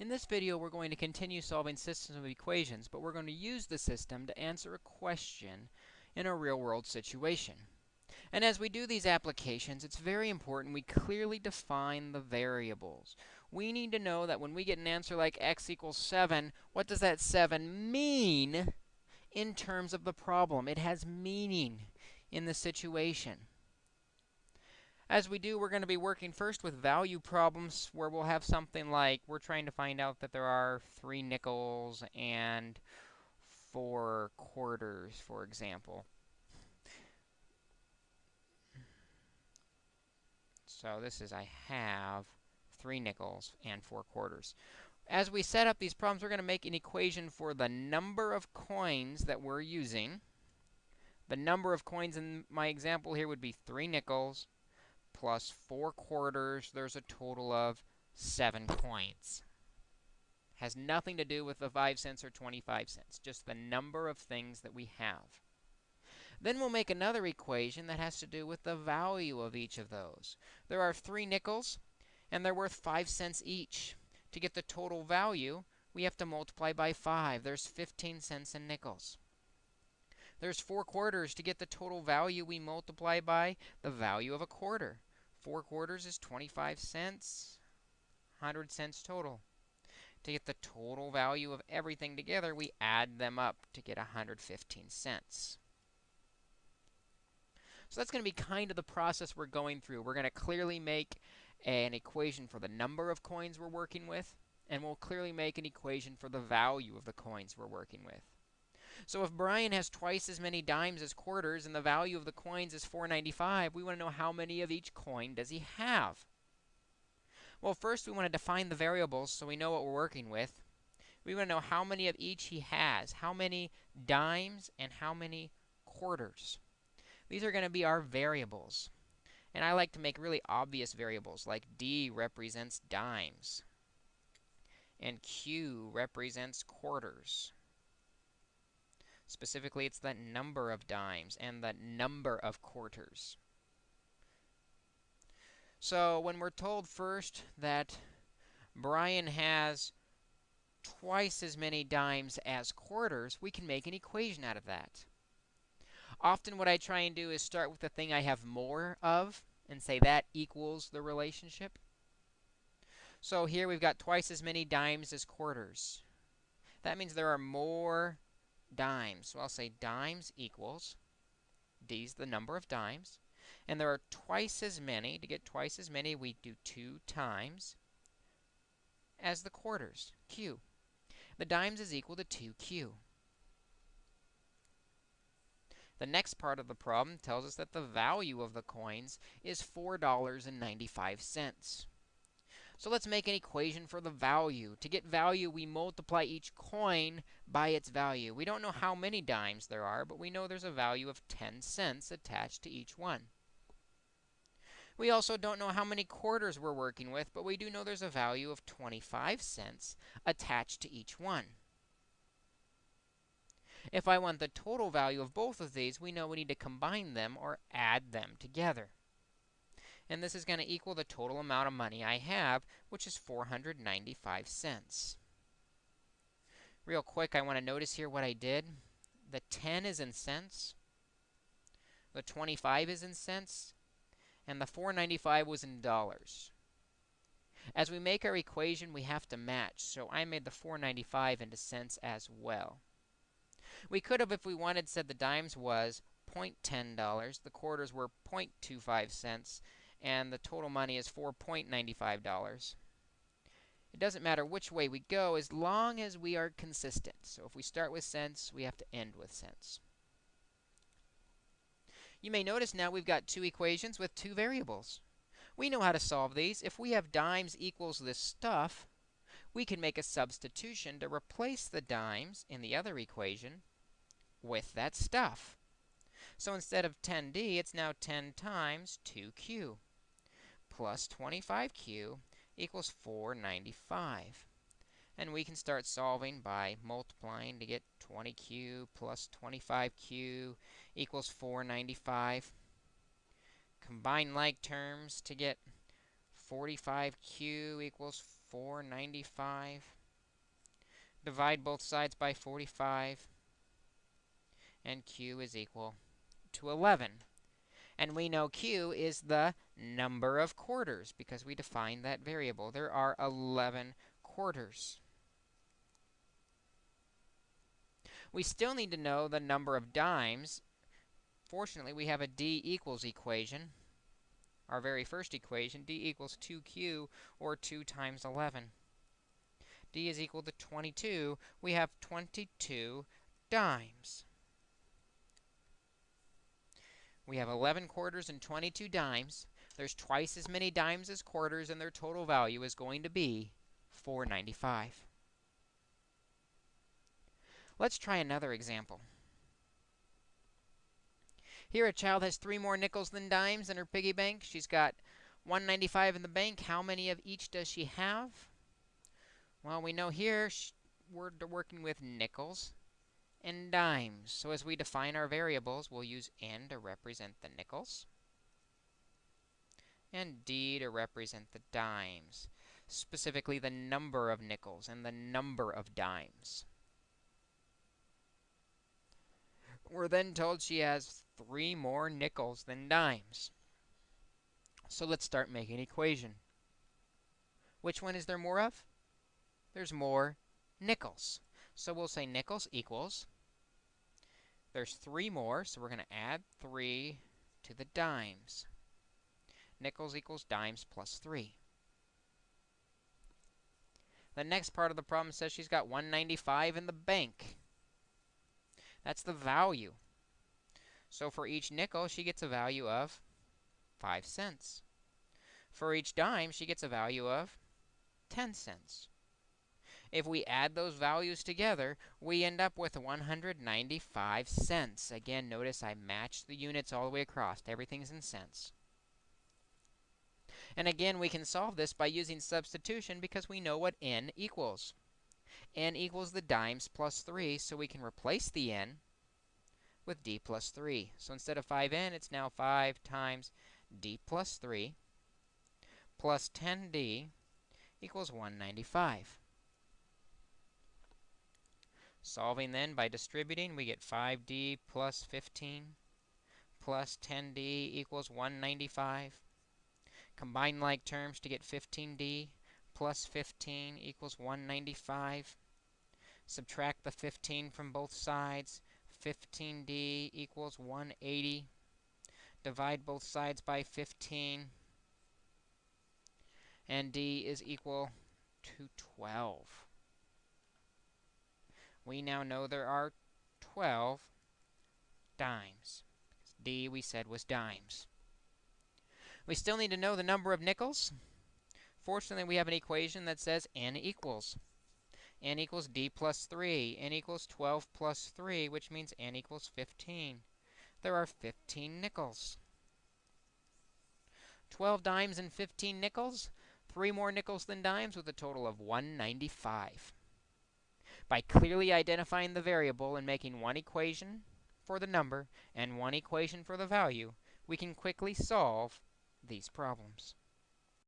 In this video, we're going to continue solving systems of equations, but we're going to use the system to answer a question in a real-world situation. And as we do these applications, it's very important we clearly define the variables. We need to know that when we get an answer like x equals 7, what does that 7 mean in terms of the problem? It has meaning in the situation. As we do, we're going to be working first with value problems where we'll have something like we're trying to find out that there are three nickels and four quarters, for example. So this is I have three nickels and four quarters. As we set up these problems, we're going to make an equation for the number of coins that we're using. The number of coins in my example here would be three nickels plus 4 quarters, there's a total of 7 coins. Has nothing to do with the 5 cents or 25 cents, just the number of things that we have. Then we'll make another equation that has to do with the value of each of those. There are three nickels, and they're worth 5 cents each. To get the total value, we have to multiply by 5. There's 15 cents in nickels. There's 4 quarters. To get the total value, we multiply by the value of a quarter. 4 quarters is 25 cents, 100 cents total. To get the total value of everything together, we add them up to get 115 cents. So that's going to be kind of the process we're going through. We're going to clearly make an equation for the number of coins we're working with, and we'll clearly make an equation for the value of the coins we're working with. So if Brian has twice as many dimes as quarters and the value of the coins is 495, we want to know how many of each coin does he have. Well, first we want to define the variables so we know what we're working with. We want to know how many of each he has, how many dimes and how many quarters. These are going to be our variables. And I like to make really obvious variables like D represents dimes and Q represents quarters. Specifically, it's the number of dimes and the number of quarters. So when we're told first that Brian has twice as many dimes as quarters, we can make an equation out of that. Often what I try and do is start with the thing I have more of and say that equals the relationship. So here we've got twice as many dimes as quarters. That means there are more dimes. So I'll say dimes equals, D's the number of dimes. And there are twice as many. To get twice as many, we do 2 times as the quarters, Q. The dimes is equal to 2Q. The next part of the problem tells us that the value of the coins is $4.95. So let's make an equation for the value. To get value, we multiply each coin by its value. We don't know how many dimes there are, but we know there's a value of 10 cents attached to each one. We also don't know how many quarters we're working with, but we do know there's a value of 25 cents attached to each one. If I want the total value of both of these, we know we need to combine them or add them together and this is going to equal the total amount of money I have, which is 495 cents. Real quick, I want to notice here what I did. The 10 is in cents, the 25 is in cents, and the 495 was in dollars. As we make our equation, we have to match, so I made the 495 into cents as well. We could have, if we wanted, said the dimes was $0.10, the quarters were 0.25 cents, and the total money is $4.95. It doesn't matter which way we go as long as we are consistent. So if we start with cents, we have to end with cents. You may notice now we've got two equations with two variables. We know how to solve these. If we have dimes equals this stuff, we can make a substitution to replace the dimes in the other equation with that stuff. So instead of 10d, it's now 10 times 2q plus 25q equals 495. And we can start solving by multiplying to get 20q plus 25q equals 495. Combine like terms to get 45q equals 495. Divide both sides by 45. And q is equal to 11. And we know q is the number of quarters because we defined that variable. There are 11 quarters. We still need to know the number of dimes. Fortunately, we have a d equals equation. Our very first equation, d equals 2q, or 2 times 11. d is equal to 22. We have 22 dimes. We have 11 quarters and 22 dimes. There's twice as many dimes as quarters, and their total value is going to be 495. Let's try another example. Here, a child has three more nickels than dimes in her piggy bank. She's got 195 in the bank. How many of each does she have? Well, we know here we're working with nickels and dimes. So as we define our variables, we'll use N to represent the nickels and D to represent the dimes, specifically the number of nickels and the number of dimes. We're then told she has three more nickels than dimes. So let's start making an equation. Which one is there more of? There's more nickels. So we'll say nickels equals, there's three more, so we're going to add 3 to the dimes. Nickels equals dimes plus 3. The next part of the problem says she's got 195 in the bank. That's the value. So for each nickel, she gets a value of 5 cents. For each dime, she gets a value of 10 cents. If we add those values together, we end up with 195 cents. Again, notice I matched the units all the way across. Everything's in cents. And again, we can solve this by using substitution because we know what n equals n equals the dimes plus 3, so we can replace the n with d plus 3. So instead of 5n, it's now 5 times d plus 3 plus 10d equals 195. Solving then by distributing, we get 5d plus 15 plus 10d equals 195. Combine like terms to get 15d plus 15 equals 195. Subtract the 15 from both sides. 15d equals 180. Divide both sides by 15. And d is equal to 12. We now know there are 12 dimes. d, we said, was dimes. We still need to know the number of nickels. Fortunately, we have an equation that says n equals. n equals d plus 3. n equals 12 plus 3, which means n equals 15. There are 15 nickels. 12 dimes and 15 nickels. Three more nickels than dimes with a total of 195. By clearly identifying the variable and making one equation for the number and one equation for the value, we can quickly solve these problems.